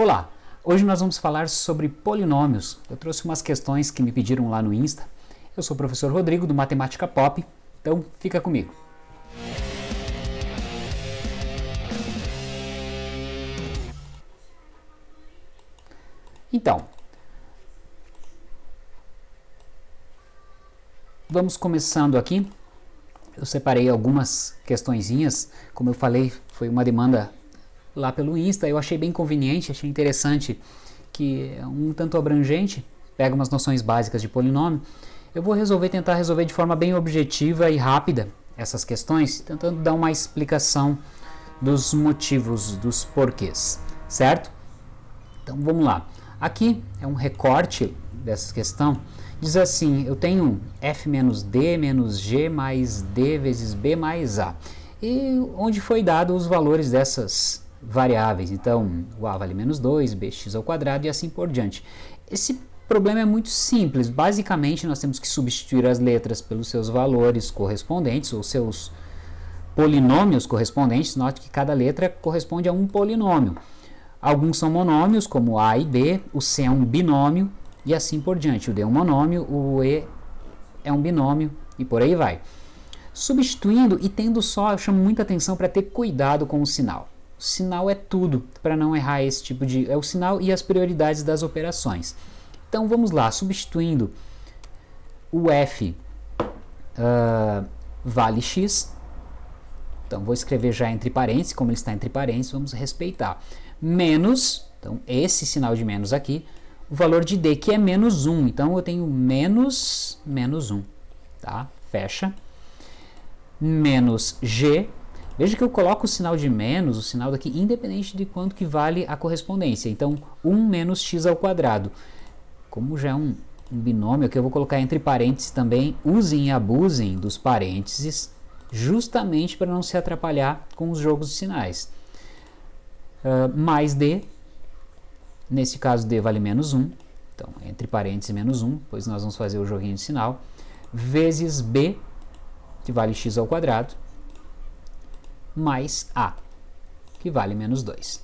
Olá, hoje nós vamos falar sobre polinômios. Eu trouxe umas questões que me pediram lá no Insta. Eu sou o professor Rodrigo do Matemática Pop, então fica comigo. Então, vamos começando aqui. Eu separei algumas questõezinhas, como eu falei, foi uma demanda lá pelo Insta, eu achei bem conveniente, achei interessante que é um tanto abrangente, pega umas noções básicas de polinômio. Eu vou resolver, tentar resolver de forma bem objetiva e rápida essas questões, tentando dar uma explicação dos motivos, dos porquês, certo? Então vamos lá. Aqui é um recorte dessa questão. Diz assim, eu tenho f menos d menos g mais d vezes b mais a. E onde foi dado os valores dessas variáveis. Então, o a vale menos 2, bx ao quadrado e assim por diante. Esse problema é muito simples. Basicamente, nós temos que substituir as letras pelos seus valores correspondentes, ou seus polinômios correspondentes. Note que cada letra corresponde a um polinômio. Alguns são monômios, como a e b, o c é um binômio e assim por diante. O d é um monômio, o e é um binômio e por aí vai. Substituindo e tendo só, eu chamo muita atenção para ter cuidado com o sinal. O sinal é tudo para não errar esse tipo de... É o sinal e as prioridades das operações. Então vamos lá, substituindo o f uh, vale x. Então vou escrever já entre parênteses, como ele está entre parênteses, vamos respeitar. Menos, então esse sinal de menos aqui, o valor de d, que é menos 1. Então eu tenho menos, menos 1, tá? Fecha. Menos g Veja que eu coloco o sinal de menos, o sinal daqui, independente de quanto que vale a correspondência. Então, 1 menos x ao quadrado. Como já é um, um binômio, aqui eu vou colocar entre parênteses também, usem e abusem dos parênteses, justamente para não se atrapalhar com os jogos de sinais. Uh, mais d, nesse caso d vale menos 1, então entre parênteses menos 1, pois nós vamos fazer o joguinho de sinal, vezes b, que vale x ao quadrado, mais A, que vale menos 2.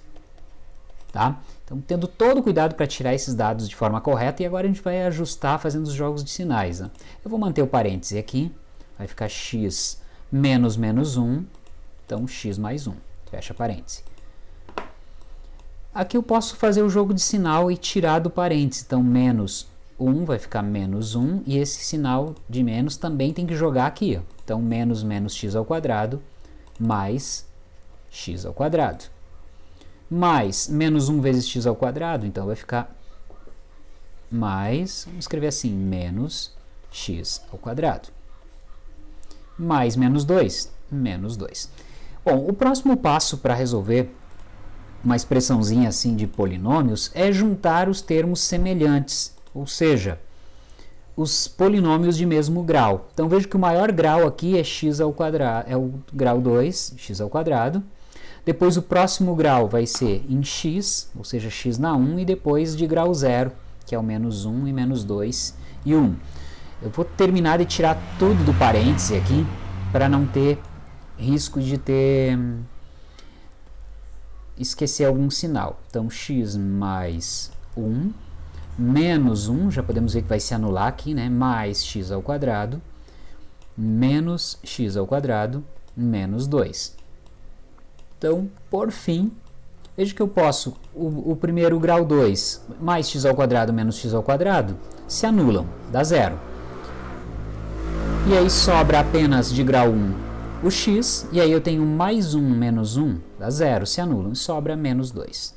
Tá? Então, tendo todo o cuidado para tirar esses dados de forma correta, e agora a gente vai ajustar fazendo os jogos de sinais. Né? Eu vou manter o parêntese aqui, vai ficar x menos menos 1, então x mais 1, fecha parêntese. Aqui eu posso fazer o jogo de sinal e tirar do parêntese, então menos 1 vai ficar menos 1, e esse sinal de menos também tem que jogar aqui. Ó. Então, menos menos x ao quadrado mais x ao quadrado. Mais menos 1 vezes x ao quadrado, então vai ficar mais, vamos escrever assim, menos x ao quadrado. Mais menos 2, menos 2. Bom, o próximo passo para resolver uma expressãozinha assim de polinômios é juntar os termos semelhantes, ou seja, os polinômios de mesmo grau. Então veja que o maior grau aqui é x ao quadrado, é o grau 2, x ao quadrado. Depois o próximo grau vai ser em x, ou seja, x na 1, e depois de grau 0, que é o menos 1 e menos 2 e 1. Eu vou terminar de tirar tudo do parêntese aqui, para não ter risco de ter esquecer algum sinal. Então x mais 1 menos 1, já podemos ver que vai se anular aqui, né? mais x ao quadrado, menos x ao quadrado, menos 2. Então, por fim, veja que eu posso, o, o primeiro grau 2, mais x ao quadrado menos x ao quadrado, se anulam, dá zero. E aí sobra apenas de grau 1 o x, e aí eu tenho mais 1 menos 1, dá zero, se anulam, e sobra menos 2.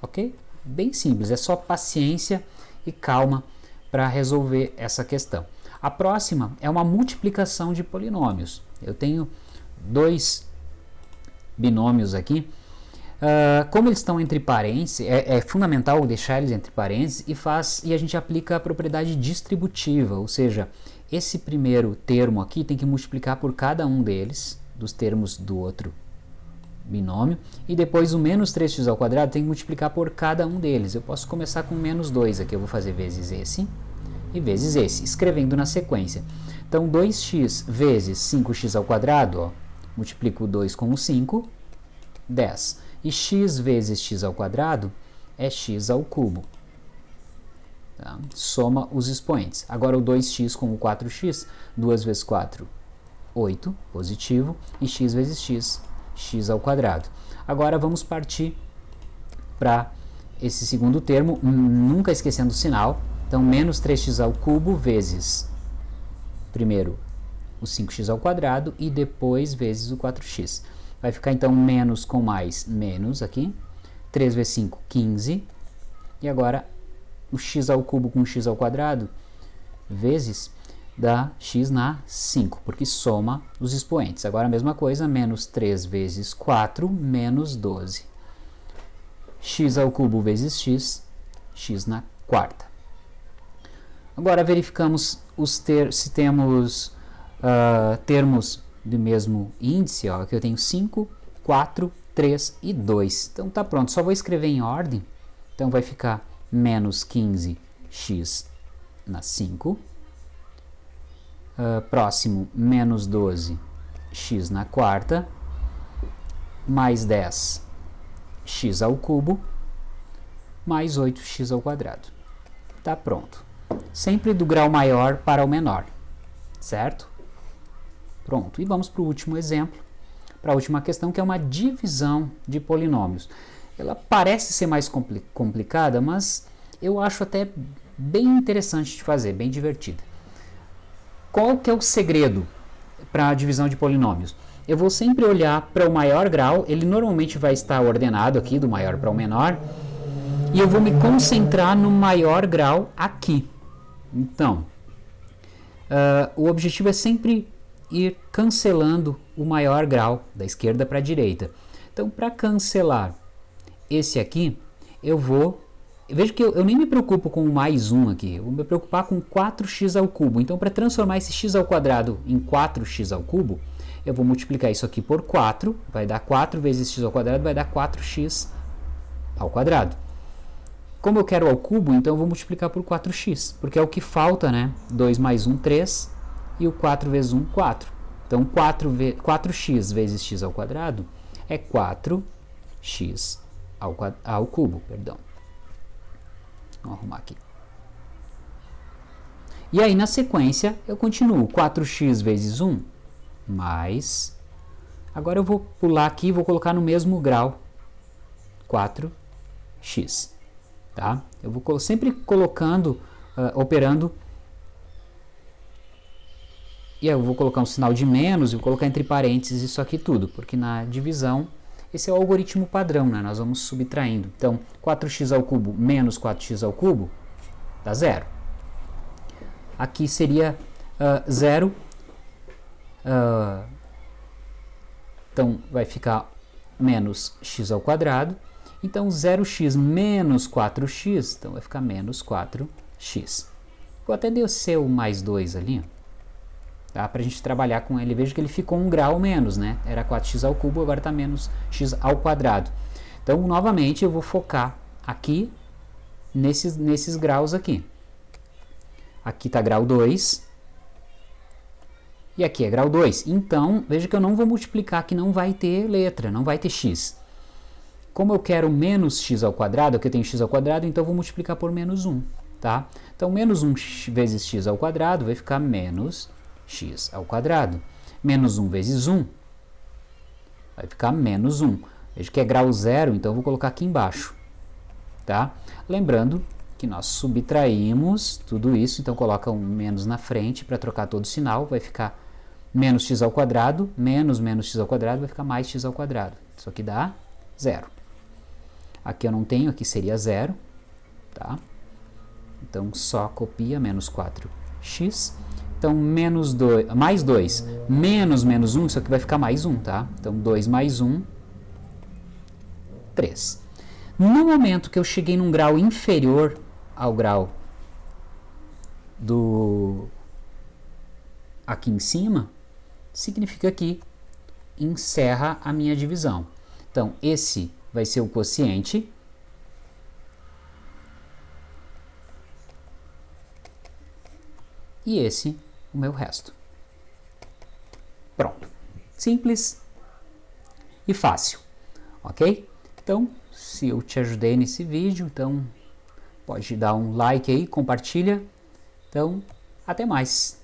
Ok? Bem simples, é só paciência e calma para resolver essa questão. A próxima é uma multiplicação de polinômios. Eu tenho dois binômios aqui. Uh, como eles estão entre parênteses, é, é, fundamental deixar eles entre parênteses e, faz, e a gente aplica a propriedade distributiva, ou seja, esse primeiro termo aqui tem que multiplicar por cada um deles, dos termos do outro binômio, e depois o menos 3x ao quadrado tem que multiplicar por cada um deles. Eu posso começar com menos 2 aqui, eu vou fazer vezes esse e vezes esse, escrevendo na sequência. Então 2x vezes 5x ao quadrado, ó, multiplico o 2 com o 5, 10. E x vezes x é x. Tá? Soma os expoentes. Agora o 2x com o 4x, 2 vezes 4, 8, positivo, e x vezes x, x ao quadrado. Agora vamos partir para esse segundo termo, nunca esquecendo o sinal. Então, menos 3x ao cubo vezes, primeiro, o 5x ao quadrado e depois vezes o 4x. Vai ficar então menos com mais, menos aqui. 3 vezes 5, 15. E agora o x ao cubo com x ao quadrado vezes dá x na 5, porque soma os expoentes. Agora a mesma coisa, menos 3 vezes 4, menos 12. x ao cubo vezes x, x na quarta. Agora verificamos os ter se temos uh, termos do mesmo índice, ó, aqui eu tenho 5, 4, 3 e 2. Então tá pronto, só vou escrever em ordem. Então vai ficar menos 15x na 5. Uh, próximo, menos 12x na quarta, mais 10 x ao cubo, mais 8x ao quadrado. Tá pronto. Sempre do grau maior para o menor, certo? Pronto, e vamos para o último exemplo, para a última questão, que é uma divisão de polinômios. Ela parece ser mais compli complicada, mas eu acho até bem interessante de fazer, bem divertida. Qual que é o segredo para a divisão de polinômios? Eu vou sempre olhar para o maior grau, ele normalmente vai estar ordenado aqui, do maior para o menor, e eu vou me concentrar no maior grau aqui. Então, uh, o objetivo é sempre ir cancelando o maior grau da esquerda para a direita. Então, para cancelar esse aqui, eu vou... Veja que eu, eu, nem me preocupo com mais 1 aqui, eu vou me preocupar com 4x ao cubo. Então, para transformar esse x ao quadrado em 4x ao cubo, eu vou multiplicar isso aqui por 4, vai dar 4 vezes x ao quadrado, vai dar 4x ao quadrado. Como eu quero ao cubo, então eu vou multiplicar por 4x, porque é o que falta, né? 2 mais 1, 3, e o 4 vezes 1, 4. Então, 4 4x vezes x ao quadrado é 4x ao, ao cubo. Perdão. Vamos arrumar aqui. E aí, na sequência, eu continuo. 4x vezes 1 mais... Agora eu vou pular aqui e vou colocar no mesmo grau 4x. Tá? Eu vou sempre colocando, uh, operando e eu vou colocar um sinal de menos e vou colocar entre parênteses isso aqui tudo, porque na divisão esse é o algoritmo padrão, né? nós vamos subtraindo. Então, 4x ao cubo menos 4x ao cubo dá zero. Aqui seria uh, zero. Uh, então, vai ficar menos x ao quadrado. Então, 0x menos 4x, então vai ficar menos 4x. Vou até descer o mais 2 ali, tá? para a gente trabalhar com ele. Veja que ele ficou um grau menos, né? Era 4x ao cubo, agora está menos x ao quadrado. Então, novamente, eu vou focar aqui nesses, nesses graus aqui. Aqui está grau 2 e aqui é grau 2. Então, veja que eu não vou multiplicar, que não vai ter letra, não vai ter x. Como eu quero menos x ao quadrado, aqui eu tenho x ao quadrado, então eu vou multiplicar por menos 1. Tá? Então, menos 1 vezes x ao quadrado vai ficar menos x ao quadrado. Menos 1 vezes 1 vai ficar menos 1. Veja que é grau zero, então vou colocar aqui embaixo. Tá? Lembrando que nós subtraímos tudo isso, então coloca um menos na frente para trocar todo o sinal, vai ficar menos x ao quadrado, menos menos x ao quadrado, vai ficar mais x ao quadrado. Isso aqui dá zero. Aqui eu não tenho, aqui seria zero, tá? Então só copia menos 4x então, menos 2, mais 2, menos menos 1, isso aqui vai ficar mais 1, tá? Então, 2 mais 1, 3. No momento que eu cheguei num grau inferior ao grau do aqui em cima, significa que encerra a minha divisão. Então, esse vai ser o quociente. E esse o meu resto. Pronto. Simples e fácil, ok? Então, se eu te ajudei nesse vídeo, então pode dar um like aí, compartilha. Então, até mais.